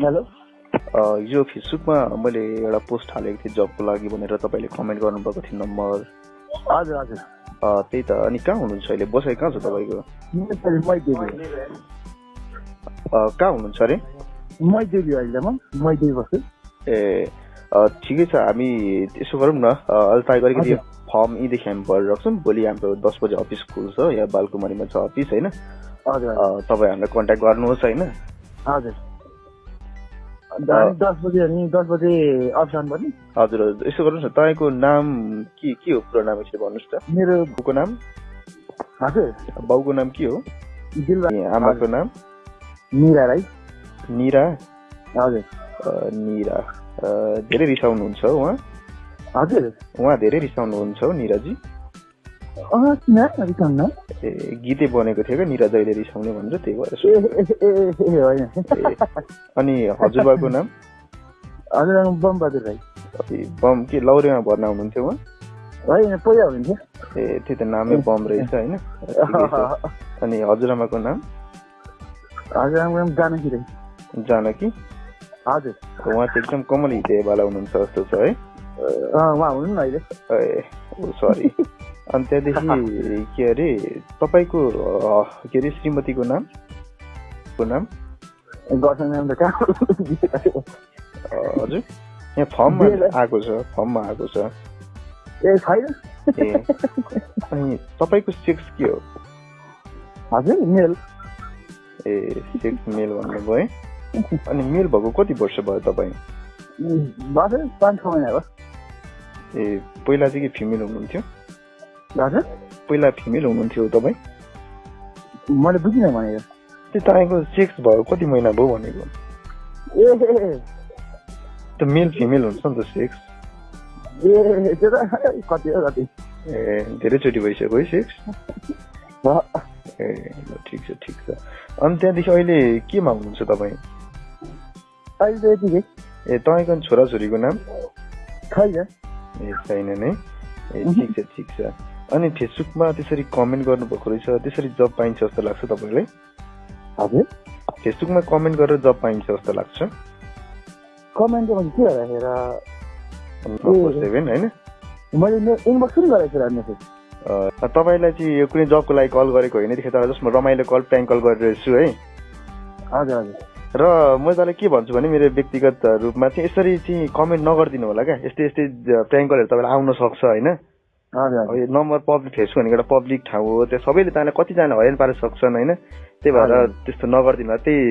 हिजो फेसबुकमा मैले एउटा पोस्ट हालेको थिएँ जबको लागि भनेर तपाईँले कमेन्ट गर्नुभएको थियो नम्बर। हजुर हजुर। त्यही त। अनि कहाँ हुनुहुन्छ अहिले? बसाइ कहाँ छ तपाईँको? कहाँ हुनुहुन्छ अरे? मैदेवी अहिले म मैदेवी बस्छु। ए ठिकै छ। हामी यसो गरौँ न। अहिले त अलिकति। फर्म यहीँदेखि हामी भरेर राख्छौँ। भोलि हाम्रो दस बजे अफिस खुल्छ। यहाँ बालकुमारीमा छ अफिस होइन? तपाईँ हामीलाई कन्ट्याक्ट गर्नुहोस् होइन? हजुर। दस बजे अनि दस बजे अफिस आउनुपर्ने हजुर हजुर। यसो गर्नुहोस् न तपाईँको नाम के के हो पुरो नाम यसरी भन्नुहोस् त? मेरो बाउको नाम? हजुर। बाउको नाम के हो? आमाको नाम? मिरा राई। निरा हजुर। निरा धेरै रिसाउनुहुन्छ उहाँ। हजुर। उहाँ धेरै रिसाउनुहुन्छ हो निराजी। ए गीतै बनेको थियो क्या निरा जहिले रिसाउने भनेर त्यही भएर अनि हजुरबाको नाम? हजुर बमबहादुर राई। कति बम के लौरेमा भर्ना हुनुहुन्थ्यो उहाँ? होइन पहिला हुन्थ्यो ए त्यही त नामै बम रहेछ होइन। अनि हजुरआमाको नाम? हजुर जानकी राई। जानकी? हजुर। उहाँ चाहिँ एकदम कमल हितेवाला हुनुहुन्छ जस्तो छ है। उहाँ हुनु न अहिले। ए सरी अनि त्यहाँदेखि के अरे तपाईँको के अरे श्रीमतीको नाम को नाम गर्छ नाम त कहाँ अ, हजुर यहाँ फर्ममा आएको छ फर्ममा आएको छ ए छैन अनि तपाईँको सेक्स के हो हजुर मेल ए सेक्स मेल भन्नुभयो है अनि मेल भएको कति वर्ष भयो तपाईँ पाँच छ महिना भयो ए पहिला चाहिँ के फिमेल हुनुहुन्थ्यो हजुर पहिला फिमेल हुनुहुन्थ्यो तपाईँ? मैले बुझिनँ भनेको त्यो तपाईँको सेक्स भयो कति महिना भयो भनेको? ए त्यो मेल फिमेल हुन्छ नि त सेक्स ए त्यो त कति हो कति? ए धेरैचोटि भइसक्यो है सेक्स ए ल ठिक छ ठिक छ। अनि त्यहाँदेखि अहिले केमा हुनुहुन्छ तपाईँ? अहिले त यतिकै ए तपाईँको छोराछोरीको नाम? छैन। ए छैन नै। ए ठिक छ ठिक छ। अनि फेसबुकमा त्यसरी कमेन्ट गर्नुभएको रहेछ त्यसरी जब पाइन्छ जस्तो लाग्छ तपाईँलाई? हजुर। फेसबुकमा कमेन्ट गरेर जब पाइन्छ जस्तो लाग्छ। कमेन्ट के राखेर सेभेन होइन? मैले इनबक्स पनि गरेको छु मेसेज अ, तपाईँलाई चाहिँ यो कुनै जबको लागि कल गरेको होइन त्यतिखेर तपाईँलाई जस्ट म रमाइलो कल प्याङ कल गरिरहेको छु है। हजुर हजुर। र म तपाईँलाई के भन्छु भने मेरो व्यक्तिगत रूपमा चाहिँ यसरी चाहिँ कमेन्ट नगरिदिनु होला क्या। यस्तै यस्तै प्र्याङ्क कलहरू तपाईँलाई आउन सक्छ होइन? नम्बर पब्लिक फेसबुक भनेको एउटा पब्लिक ठाउँ हो त्यो सबैले तपाईँलाई कतिजना हैरान पार्न सक्छन् होइन त्यही भएर। त्यस्तो नगरिदिनु त्यही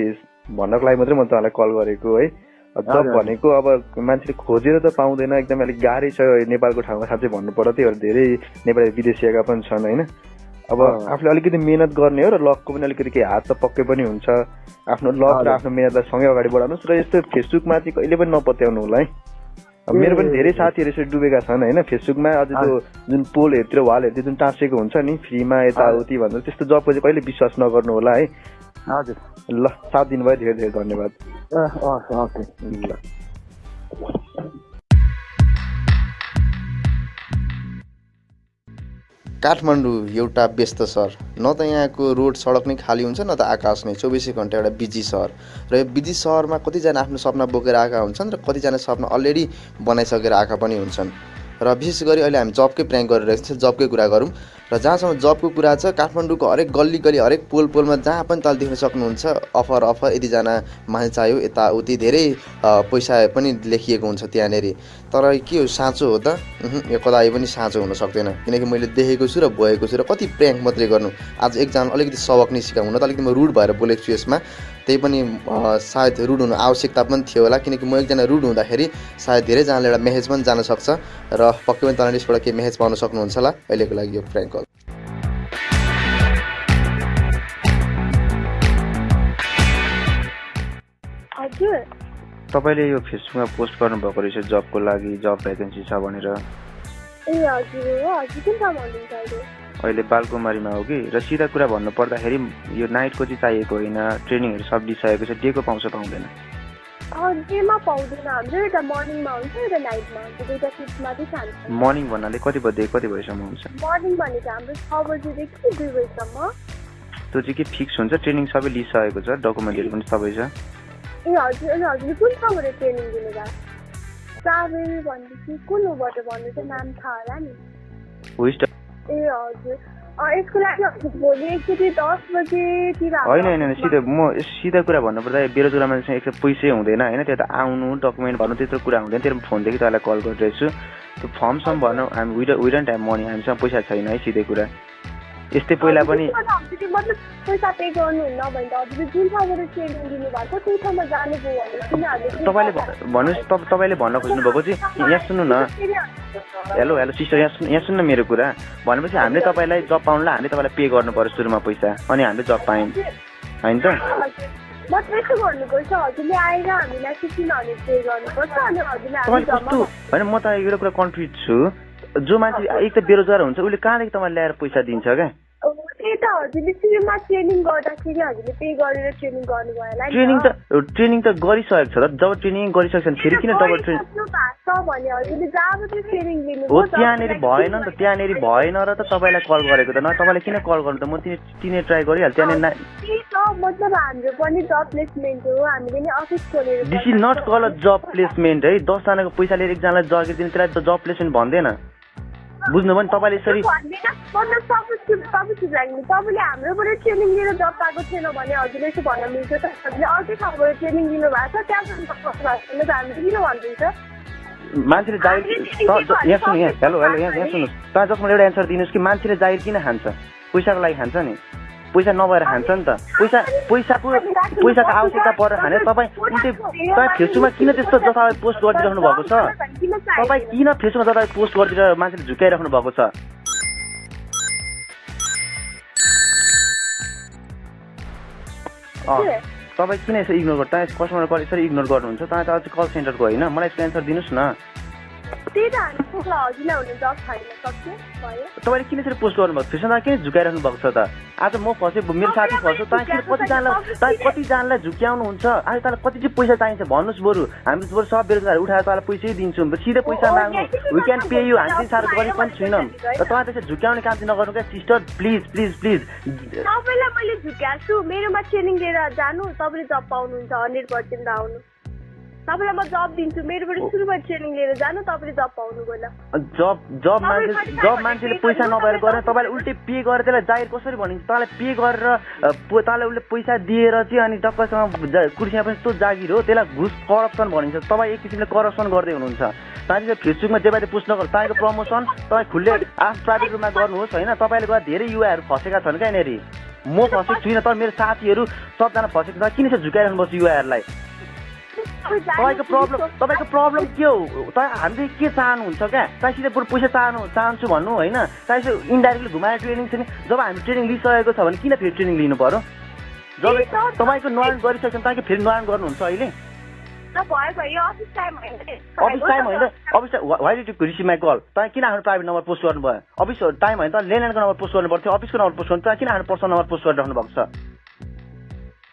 भन्नको लागि मात्रै मैले तपाईँलाई कल गरेको है जब। भनेको अब मान्छेले खोजेर त पाउँदैन एकदम अलिक गाह्रै छ नेपालको ठाउँमा साँच्चै भन्नुपर्दा त्यही भएर धेरै नेपाली विदेशिएका पनि छन् होइन अब। आफूले अलिकति मेहनत गर्ने हो र लकको पनि अलिकति केही हात त पक्कै पनि हुन्छ आफ्नो लक र। आफ्नो मेहनतलाई सँगै अगाडि बढाउनुहोस् र यस्तो फेसबुकमा चाहिँ कहिले पनि नपत्याउनु होला है मेरो पनि धेरै साथीहरू यसरी डुबेका छन् होइन? फेसबुकमा अझ त्यो जुन पोलहरूतिर वालहरूतिर जुन टाँसेको हुन्छ नि फ्रीमा यताउति भनेर त्यस्तो जबको चाहिँ कहिले विश्वास नगर्नु होला है? हजुर। ल साथ दिनुभयो धेरै धेरै धन्यवाद। ल। काठमाडौँ एउटा व्यस्त सहर। न त यहाँको रोड सडक नै खाली हुन्छ न त आकाश नै। चौबिसै घन्टा एउटा बिजी सहर। र यो बिजी सहरमा कतिजना आफ्नो सपना बोकेर आएका हुन्छन् र कतिजना सपना अलरेडी बनाइसकेर आएका पनि हुन्छन्। र विशेष गरी अहिले हामी जबकै प्र्याङ्क गरिरहेको छौँ जबकै कुरा गरौँ। र जहाँसम्म जबको कुरा छ काठमाडौँको हरेक गल्ली गल्ली हरेक पोल पोलमा जहाँ पनि तल देख्न सक्नुहुन्छ अफर अफर यतिजना मान्छे चाहियो यताउति धेरै पैसा पनि लेखिएको हुन्छ त्यहाँनिर। तर के हो साँचो हो त? यो कदापि पनि साँचो हुन सक्दैन। किनकि मैले देखेको छु र भएको छु र कति प्र्याङ्क मात्रै गर्नु। आज एकजना अलिकति सबक नै सिकाउनु त अलिकति म रुड भएर बोलेको छु यसमा। त्यही पनि सायद रुड हुनु आवश्यकता पनि थियो होला किनकि म एकजना रुड हुँदाखेरि सायद धेरैजनाले एउटा मेसेज पनि जान सक्छ र पक्कै पनि तपाईँले यसबाट केही मेसेज पाउन सक्नुहुन्छ होला अहिलेको लागि यो प्र्याङ्क तपाईँले यो फेसबुकमा पोस्ट गर्नुभएको रहेछ जबको लागि जब भ्याकेन्सी छ भनेर? ए हजुर हो हजुर कुन ठाउँमा हुनुहुन्छ अहिले? अहिले बालकुमारीमा हो कि? र सिधा कुरा भन्नु पर्दाखेरि यो नाइटको चाहिँ चाहिएको होइन ट्रेनिङहरू सब दिइसकेको छ डेको पाउँछ पाउँदैन? अँ, डेमा पाउँदैन हाम्रो एउटा मर्निङमा हुन्छ एउटा नाइटमा हुन्छ दुइटा सिफ्टमा चाहिँ खान्छ मर्निङ भन्नाले कति बजे कति बजीसम्म हुन्छ? मर्निङ भनेको हाम्रो छ बजीदेखि दुई बजीसम्म। त्यो चाहिँ के फिक्स हुन्छ? ट्रेनिङ सबै लिइसकेको छ डकुमेन्टहरू पनि सबै छ? ए हजुर अनि हजुरले कुन ठाउँबाट ट्रेनिङ दिनुभयो ट्राभल भनेपछि कुन उबाट भन्नु चाहिँ नाम थाहा होला नि ए हजुर यसको लागि हजुर भोलि एकचोटि दस बजेतिर होइन होइन सिधै म सिधा कुरा भन्नुपर्दा बेरोजगार मान्छेसँग एक त पैसै हुँदैन होइन त्यो त आउनु डकुमेन्ट भर्नु त्यत्रो कुरा हुँदैन तेरो फोनदेखि तपाईँलाई कल गरिरहेछु त्यो फर्म सम भर्नु हामी विड विडन टाइम मनी हामीसँग पैसा छैन है सिधै कुरा यस्तै पहिला पनि तपाईँले भन्नुहोस् तप- तपाईँले भन्न खोज्नु भएको चाहिँ यहाँ सुन्नु न। हेलो हेलो सिस्टर यहाँ सुन् यहाँ सुन्नु मेरो कुरा। भनेपछि हामीले तपाईँलाई जब पाउनुलाई हामीले तपाईँलाई पे गर्नु पर्यो सुरुमा पैसा अनि हामीले जब पायौँ। होइन त? होइन म त एउटा कुरा कन्फ्युज छु। जो मान्छे एक त बेरोजगार हुन्छ उसले कहाँदेखि तपाईँले ल्याएर पैसा दिन्छ क्या त्यही त हजुरले सुरुमा ट्रेनिङ गर्दाखेरि हजुरले पे गरेर ट्रेनिङ गर्नुभयो होला नि ट्रेनिङ त। ट्रेनिङ त गरिसकेको छ त जब ट्रेनिङ गरिसकेको छ फेरि किन डबल ट्रेनिङ? भने हजुरले ट्रेनिङ हो लिनुभयो त्यहाँनिर भएन नि त त्यहाँनिर भएन र त तपाईँलाई कल गरेको त। न तपाईँले किन कल गर्नु त? म तिनी तिनी ट्राई गरिहाल्छु त्यहाँनिर त्यही त मतलब हाम्रो पनि जब प्लेसमेन्ट हो हामीले नि अफिस खोलेर this is not call a job placement है। दसजनाको पैसा लिएर एकजनालाई जगिर दिने त्यसलाई त जब प्लेसमेन्ट भन्दैन। बुझ्नुभयो नि तपाईँले यसरी? तपाईँले हाम्रोबाट ट्रेनिङ लिएर जब पाएको थिएन भने हजुरले यसो भन्न मिल्छ त। हजुरले अर्कै ठाउँबाट ट्रेनिङ लिनु भएको छ त्यहाँबाट जब पाएको छैन त। हामीले किन भन्नुहुन्छ मान्छेले जागिर त- ज- यहाँ सुन्नु यहाँ हेलो हेलो यहाँ यहाँ सुन्नुहोस्। तपाईँ जसमा एउटा एन्सर दिनुहोस् कि मान्छेले जागिर किन खान्छ? पैसाको लागि खान्छ नि। पैसा नभएर खान्छ नि त। पैसा पैसाको पैसाको आवश्यकता परेर खाने। तपाईँ उल्टै तपाईँ फेसबुकमा किन त्यस्तो जताभावी पोस्ट गरिदिइराख्नु भएको छ? तपाईँ किन फेसबुकमा जताभावी पोस्ट गरिदिएर मान्छेले झुकाइराख्नु भएको छ? तपाईँ किन यसरी इग्नोर गर्नु तपाईँ कस्टमर कल यसरी इग्नोर गर्नुहुन्छ? तपाईँ त कल सेन्टरको होइन। मलाई यसको एन्सर दिनुहोस् न। त्यही त हामी पुग्ला हजुरलाई हुने जब छैन सक्यो भयो। तपाईँले किन यसरी पोस्ट गर्नुभएको फेसमा किन झुकाइराख्नु भएको छ त। आज म फसेँ मेरो साथी फस्यो तपाईँ कतिजनालाई तपाईँ कतिजनालाई झुक्याउनुहुन्छ। आज तपाईँलाई कति चाहिँ पैसा चाहिन्छ भन्नुहोस् बरु। हामी बरु सब बेरोजगार उठाएर तपाईँलाई पैसै दिन्छौँ। सिधै पैसा माग्नु। वी क्यान पे यु हामी साह्रो गरिब पनि छैनौँ। र तपाईँ त्यसरी झुक्याउने काम चाहिँ नगर्नु क्या सिस्टर प्लिज प्लिज प्लिज। तपाईँलाई मैले झुक्याएको छु। मेरोमा ट्रेनिङ लिएर जानु। तपाईँले जब पाउनुहुन्छ हन्ड्रेड पर्सेन्ट आउनु। तपाईँलाई म जब दिन्छु। मेरोबाट सुरुबाट ट्रेनिङ लिएर जानु तपाईँले जब पाउनु जब जब मान्छे जब मान्छेले पैसा नभएर गरेर तपाईँले उल्टै पे गरेर त्यसलाई जाहिर कसरी भनिन्छ तपाईँलाई पे गरेर तपाईँलाई उसले पैसा दिएर चाहिँ अनि जा- कुर्सीमा पनि यस्तो जागिर हो त्यसलाई घुस करप्सन भनिन्छ। तपाईँ एक किसिमले करप्सन गर्दै हुनुहुन्छ। तपाईँले फेसबुकमा जे बारे पुस्ट नगर तपाईँको प्रमोसन तपाईँ खुल्ले आफ्नो प्राइभेट रूपमा गर्नुहोस् होइन? तपाईँले गर्दा धेरै युवाहरू फसेका छन् क्या यहाँनिर म फसेको छुइनँ तर मेरो साथीहरू सबजना फसेको छ। किन चाहिँ झुकाइराख्नुपर्छ युवाहरूलाई? तपाईँको प्रब्लम तपाईँको प्रब्लम के हो तपाईँ हामीले के चाहनुहुन्छ क्या? तपाईँ सिधै बरु पैसा चाहनु चाहन्छु भन्नु होइन? तपाईँ यसो इन्डाइरेक्टली घुमाएर ट्रेनिङ छ नि। जब हामी ट्रेनिङ लिइसकेको छ भने किन फेरि ट्रेनिङ लिनु पर्यो? जब तपाईँको नुहान गरिसकेछ भने तपाईँको फेरि नुहान गर्नुहुन्छ अहिले? अफिस टाइम होइन अफिस टाइम होइन? Office why did you receive my call. तपाईँ किन आफ्नो प्राइभेट नम्बर पोस्ट गर्नुभयो? अफिस टाइम होइन? त ल्यान्डलाइनको नम्बर पोस्ट गर्नु पर्थ्यो अफिसको नम्बर पोस्ट गर्नु तपाईँ किन आफ्नो पर्सनल नम्बर पोस्ट गरिराख्नु भएको छ?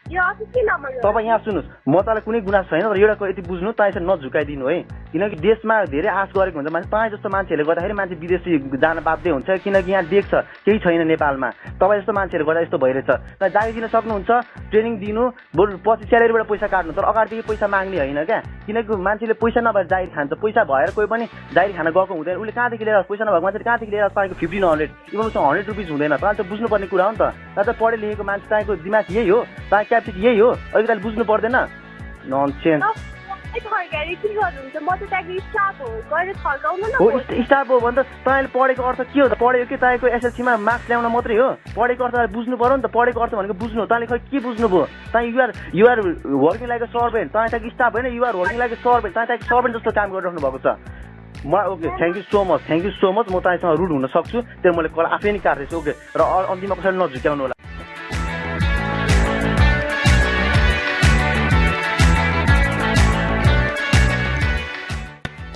तपाईँ यहाँ सुन्नुहोस्। म तपाईँलाई कुनै गुनासो छैन तर एउटा यति बुझ्नु तपाईँ यसरी नझुकाइदिनु है। किनकि देशमा धेरै आश गरेको हुन्छ मान्छे तपाईँ जस्तो मान्छेहरूले गर्दाखेरि मान्छे विदेशी जान बाध्य हुन्छ किनकि यहाँ देख्छ केही छैन नेपालमा। तपाईँ जस्तो मान्छेहरूले गर्दा यस्तो भइरहेछ। तपाईँ जागिर दिन सक्नुहुन्छ ट्रेनिङ दिनु बरु पछि स्यालेरीबाट पैसा काट्नु तर अगाडिदेखि पैसा माग्ने होइन क्या। किनकि मान्छेले पैसा नभएर जागिर खान्छ। पैसा भएर कोही पनि जागिर खान गएको हुँदैन। उसले कहाँदेखि लिएर पैसा नभएको मान्छेले कहाँदेखि लिएर तपाईँको फिफ्टिन हन्ड्रेड इभन उसँग हन्ड्रेड रुपिस हुँदैन। तपाईँले त बुझ्नुपर्ने कुरा हो नि त। तपाईँ पढे लेखेको मान्छे तपाईँको दिमाग यही हो। तपाईँ क्यापेसिटी यही हो। अलिकति बुझ्नु पर्दैन। नन चेन्ज फर्काएर के गर्नुहुन्छ म त त्यहाँको स्टाफ हो गएर फर्काउनु न हो स्टा- स्टाफ हो भने त तपाईँले पढेको अर्थ के हो त? पढेको के? तपाईँको एसएलसीमा मार्क्स ल्याउन मात्रै हो। पढेको अर्थ बुझ्नु पऱ्यो नि त। पढेको अर्थ भनेको बुझ्नु हो। तपाईँले खै के बुझ्नुभयो? तपाईँ you're you're working like servant तपाईँ त्यहाँको स्टाफ होइन युआर वर्किङ लाइक सर्भेन्ट तपाईँ त्यहाँको सर्भेन्ट जस्तो काम गरिराख्नु भएको छ। म okay thank you so much thank you so much म तपाईँसँग रुड हुन सक्छु। त्यो मैले कल आफै नै काट्दैछु ओके र अन्तिममा कसैले नझुक्याउनु होला।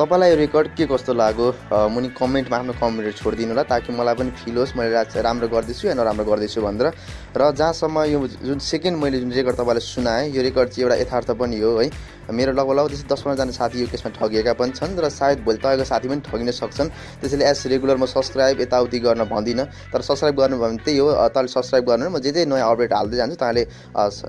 तपाईँलाई यो रेकर्ड के कस्तो लाग्यो? मुनि कमेन्टमा आफ्नो कमेन्टहरू छोडिदिनु होला ताकि मलाई पनि फिल होस् मैले राम्रो गर्दैछु या नराम्रो गर्दैछु भनेर। र जहाँसम्म यो जुन सेकेन्ड मैले जुन रेकर्ड तपाईँलाई सुनाएँ यो रेकर्ड चाहिँ एउटा यथार्थ पनि हो है। मेरो लगभग लगभग त्यस्तै दस पन्ध्रजना साथी यो केसमा ठगिएका पनि छन् र सायद भोलि तपाईँको साथी पनि ठगिन सक्छन्। त्यसैले एज रेगुलर म सब्सक्राइब यताउति गर्न भन्दिनँ। तर सब्सक्राइब गर्नुभयो भने त्यही हो। तपाईँले सब्सक्राइब गर्नु म जे जे नयाँ अपडेट हाल्दै जान्छु तपाईँले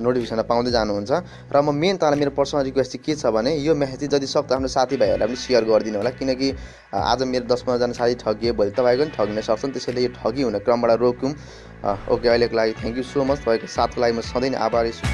नोटिफिकेसन पाउँदै जानुहुन्छ। र म मेन तपाईँलाई मेरो पर्सनल रिक्वेस्ट चाहिँ के छ भने यो म्यासेज चाहिँ जति सक्दो आफ्नो साथीभाइहरूलाई पनि सेयर गरिदिनु होला किनकि आज मेरो दस पन्ध्रजना साथी ठगिए भोलि तपाईँको पनि ठगिन सक्छन् त्यसैले यो ठगी हुने क्रमबाट रोक्यौँ। ओके अहिलेको लागि थ्याङ्क यू सो मच तपाईँको साथको लागि म सधैँ नै आभारी छु।